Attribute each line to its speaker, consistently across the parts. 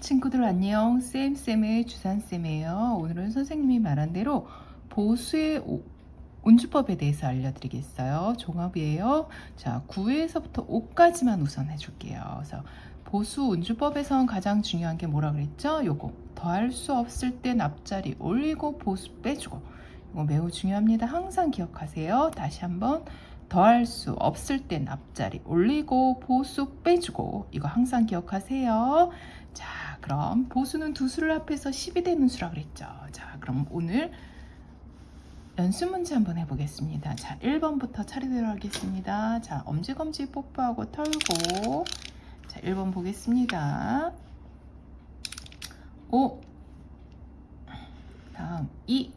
Speaker 1: 친구들 안녕. 쌤쌤의 주산쌤이에요. 오늘은 선생님이 말한 대로 보수의 오- 운주법에 대해서 알려드리겠어요. 종합이에요. 자 9에서부터 5까지만 우선 해줄게요. 그래서 보수 운주법에선 가장 중요한 게 뭐라 그랬죠? 요거 더할 수 없을 땐 앞자리 올리고 보수 빼주고. 이거 매우 중요합니다. 항상 기억하세요. 다시 한번 더할 수 없을 땐 앞자리 올리고 보수 빼주고. 이거 항상 기억하세요. 자 그럼 보수는 두 수를 합해서 10이 되는 수라 그랬죠. 자 그럼 오늘 연습 문제 한번 해보겠습니다. 자 1번부터 차례대로 하겠습니다. 자 엄지검지 뽀뽀하고 털고. 자 1번 보겠습니다. 5 다음 2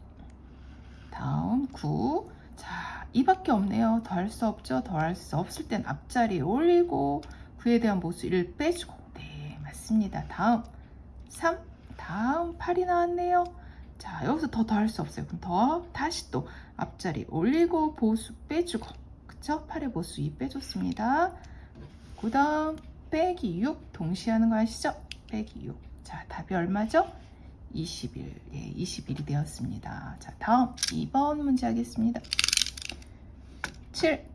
Speaker 1: 다음 9 자, 이밖에 없네요. 더 할 수 없죠. 더 할 수 없을 땐 앞자리 올리고 9에 대한 모수 1을 빼주고. 네, 맞습니다. 다음 3 다음 8이 나왔네요. 자, 여기서 더 더할 수 없어요. 그럼 더 다시 또 앞자리 올리고 보수 빼주고 그쵸? 8의 보수 2 빼줬습니다. 그 다음 빼기 6 동시에 하는 거 아시죠? 빼기 6. 자, 답이 얼마죠? 21. 예, 21이 되었습니다. 자, 다음 2번 문제 하겠습니다. 7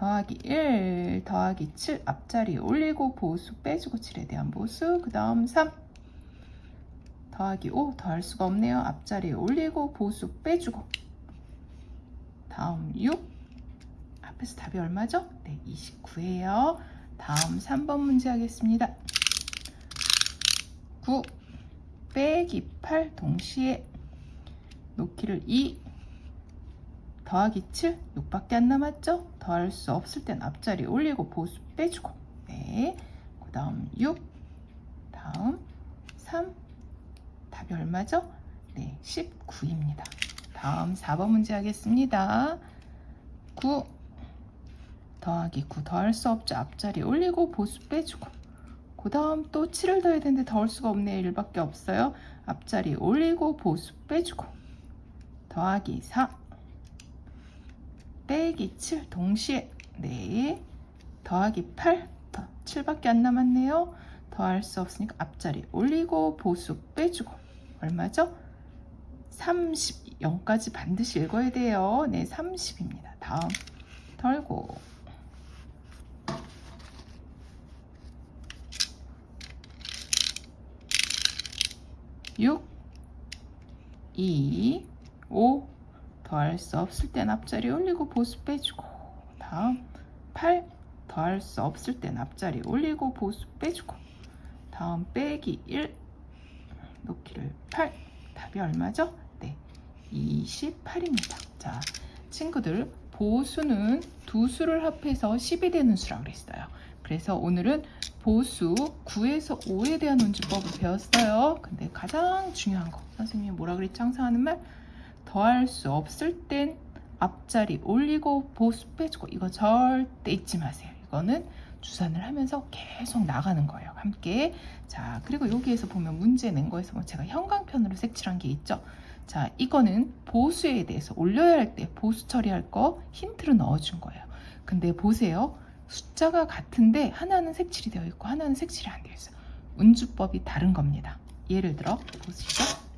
Speaker 1: 더하기 1 더하기 7 앞자리 올리고 보수 빼주고 7에 대한 보수 그 다음 3 더하기 5 더할 수가 없네요. 앞자리 올리고 보수 빼주고. 다음 6 앞에서 답이 얼마죠? 네 29예요. 다음 3번 문제 하겠습니다. 9 빼기 8 동시에 놓기를 2 더하기 7 6밖에 안 남았죠? 더할 수 없을 땐 앞자리 올리고 보수 빼주고. 네. 그 다음 6 다음 3 답이 얼마죠? 네 19입니다. 다음 4번 문제 하겠습니다. 9 더하기 9 더할 수 없죠? 앞자리 올리고 보수 빼주고. 그 다음 또 7을 더해야 되는데 더할 수가 없네요. 1밖에 없어요. 앞자리 올리고 보수 빼주고. 더하기 4 빼기 7 동시에 네. 더하기 8 더, 7밖에 안 남았네요. 더할 수 없으니까 앞자리 올리고 보수 빼주고 얼마죠? 30 0까지 반드시 읽어야 돼요. 네 30입니다. 다음 덜고. 6 2 5 더할 수 없을 땐 앞자리 올리고 보수 빼주고 다음 8 더할 수 없을 땐 앞자리 올리고 보수 빼주고 다음 빼기 1 놓기를 8 답이 얼마죠? 네 28입니다. 자 친구들 보수는 두 수를 합해서 10이 되는 수라고 그랬어요. 그래서 오늘은 보수 9에서 5에 대한 운주법을 배웠어요. 근데 가장 중요한 거 선생님이 뭐라 그랬지 항상 하는 말 더할 수 없을 땐 앞자리 올리고 보수 빼주고 이거 절대 잊지 마세요. 이거는 주산을 하면서 계속 나가는 거예요. 함께. 자, 그리고 여기에서 보면 문제 낸 거에서 뭐 제가 형광펜으로 색칠한 게 있죠. 자, 이거는 보수에 대해서 올려야 할 때 보수 처리할 거 힌트를 넣어준 거예요. 근데 보세요. 숫자가 같은데 하나는 색칠이 되어 있고 하나는 색칠이 안 되어 있어요. 운주법이 다른 겁니다. 예를 들어 보시죠.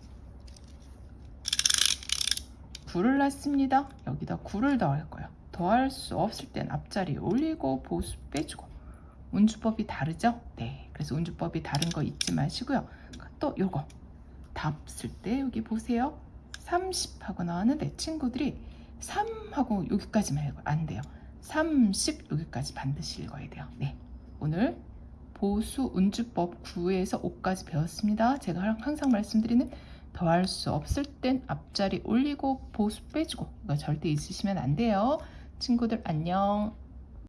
Speaker 1: 9를 놨습니다. 여기다 9를 더할 거예요. 더할 수 없을 땐 앞자리 올리고 보수 빼주고 운주법이 다르죠? 네, 그래서 운주법이 다른 거 잊지 마시고요. 또 요거 답 쓸 때 여기 보세요. 30 하고 나왔는데 친구들이 3 하고 여기까지만 읽어 안 돼요. 30 여기까지 반드시 읽어야 돼요. 네, 오늘 보수 운주법 9에서 5까지 배웠습니다. 제가 항상 말씀드리는 더할 수 없을 땐 앞자리 올리고 보수 빼주고 절대 있으시면 안 돼요. 친구들 안녕.